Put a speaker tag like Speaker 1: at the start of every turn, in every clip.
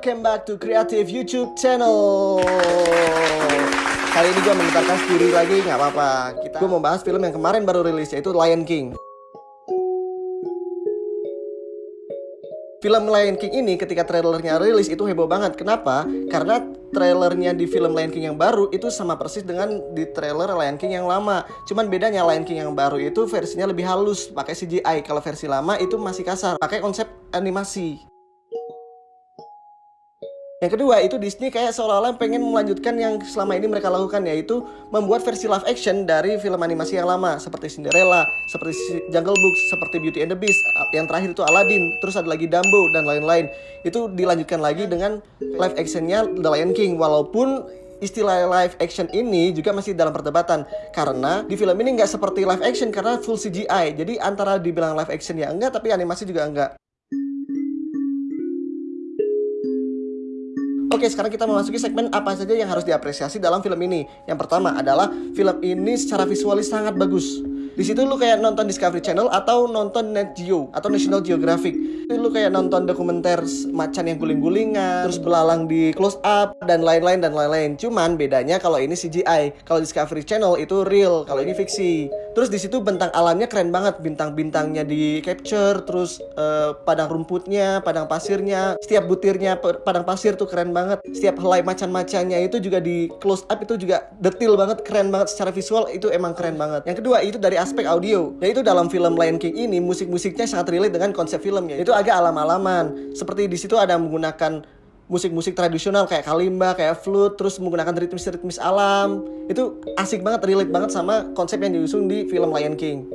Speaker 1: welcome back to Creative YouTube channel. Kali ini gue mengetarkan sendiri lagi, nggak apa-apa. Kita gue mau bahas film yang kemarin baru rilis yaitu Lion King. Film Lion King ini ketika trailernya rilis itu heboh banget. Kenapa? Karena trailernya di film Lion King yang baru itu sama persis dengan di trailer Lion King yang lama. Cuman bedanya Lion King yang baru itu versinya lebih halus, pakai CGI. Kalau versi lama itu masih kasar, pakai konsep animasi. Yang kedua itu Disney kayak seolah-olah pengen melanjutkan yang selama ini mereka lakukan yaitu membuat versi live action dari film animasi yang lama seperti Cinderella, seperti Jungle Book, seperti Beauty and the Beast, yang terakhir itu Aladdin, terus ada lagi Dumbo dan lain-lain. Itu dilanjutkan lagi dengan live actionnya The Lion King walaupun istilah live action ini juga masih dalam perdebatan karena di film ini nggak seperti live action karena full CGI jadi antara dibilang live action ya enggak tapi animasi juga enggak Oke, sekarang kita memasuki segmen apa saja yang harus diapresiasi dalam film ini. Yang pertama adalah film ini secara visualis sangat bagus. Di situ lu kayak nonton Discovery Channel atau nonton Net Geo atau National Geographic. Lu kayak nonton dokumenter macan yang guling-gulingan, terus belalang di close up dan lain-lain dan lain-lain. Cuman bedanya kalau ini CGI, kalau Discovery Channel itu real, kalau ini fiksi. Terus di situ bentang alamnya keren banget, bintang-bintangnya di capture, terus uh, padang rumputnya, padang pasirnya, setiap butirnya padang pasir tuh keren banget. Setiap helai macan-macannya itu juga di close up itu juga detail banget, keren banget secara visual itu emang keren banget. Yang kedua itu dari aspek audio, yaitu dalam film Lion King ini musik-musiknya sangat relate dengan konsep filmnya. Itu agak alam-alaman. Seperti di situ ada menggunakan musik-musik tradisional kayak kalimba, kayak flute, terus menggunakan ritmis-ritmis alam. Itu asik banget, relate banget sama konsep yang diusung di film Lion King.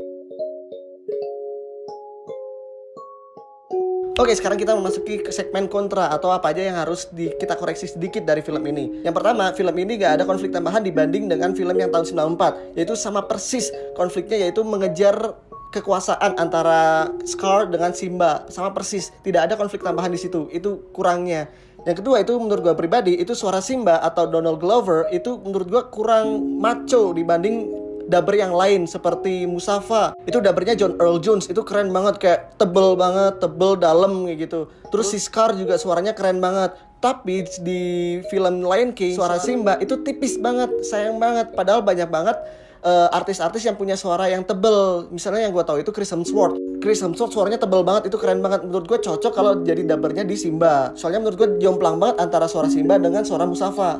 Speaker 1: Oke, sekarang kita memasuki ke segmen kontra atau apa aja yang harus di, kita koreksi sedikit dari film ini. Yang pertama, film ini gak ada konflik tambahan dibanding dengan film yang tahun 94, yaitu sama persis konfliknya yaitu mengejar kekuasaan antara Scar dengan Simba sama persis tidak ada konflik tambahan di situ itu kurangnya yang kedua itu menurut gue pribadi itu suara Simba atau Donald Glover itu menurut gue kurang maco dibanding dubber yang lain seperti Musafa itu dubbernya John Earl Jones itu keren banget kayak tebel banget tebel dalam gitu. Terus si Scar juga suaranya keren banget. Tapi di film Lion King suara Simba itu tipis banget sayang banget. Padahal banyak banget uh, artis-artis yang punya suara yang tebel. Misalnya yang gue tahu itu Chris Hemsworth. Chris Hemsworth suaranya tebel banget, itu keren banget. Menurut gue cocok kalau jadi dubbernya di Simba. Soalnya menurut gue jomplang banget antara suara Simba dengan suara Musafa.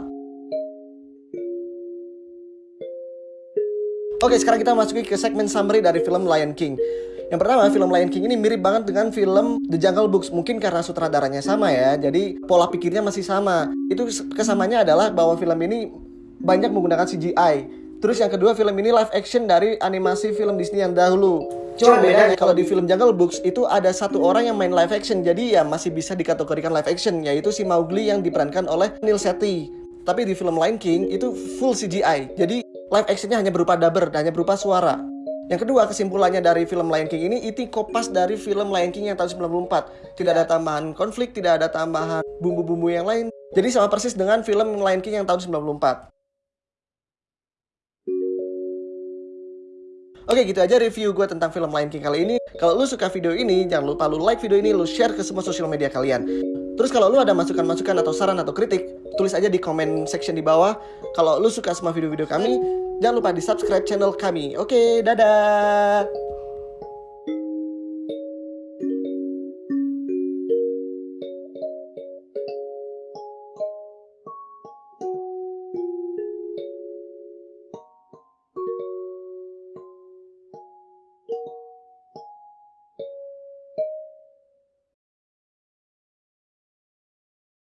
Speaker 1: Oke, sekarang kita masuki ke segmen summary dari film Lion King. Yang pertama, film Lion King ini mirip banget dengan film The Jungle Books. Mungkin karena sutradaranya sama ya, jadi pola pikirnya masih sama. Itu kesamanya adalah bahwa film ini banyak menggunakan CGI Terus yang kedua film ini live action dari animasi film Disney yang dahulu. Cuma bedanya kalau di film Jungle Books itu ada satu orang yang main live action jadi ya masih bisa dikategorikan live action yaitu si Mowgli yang diperankan oleh Neil Sethi. Tapi di film Lion King itu full CGI. Jadi live actionnya hanya berupa dubber, hanya berupa suara. Yang kedua, kesimpulannya dari film Lion King ini itu kopas dari film Lion King yang tahun 94. Tidak ada tambahan konflik, tidak ada tambahan bumbu-bumbu yang lain. Jadi sama persis dengan film Lion King yang tahun 94. Oke gitu aja review gue tentang film Lion King kali ini. Kalau lu suka video ini, jangan lupa lu like video ini, lu share ke semua sosial media kalian. Terus kalau lu ada masukan-masukan atau saran atau kritik, tulis aja di comment section di bawah. Kalau lu suka semua video-video kami, jangan lupa di subscribe channel kami. Oke, dadah!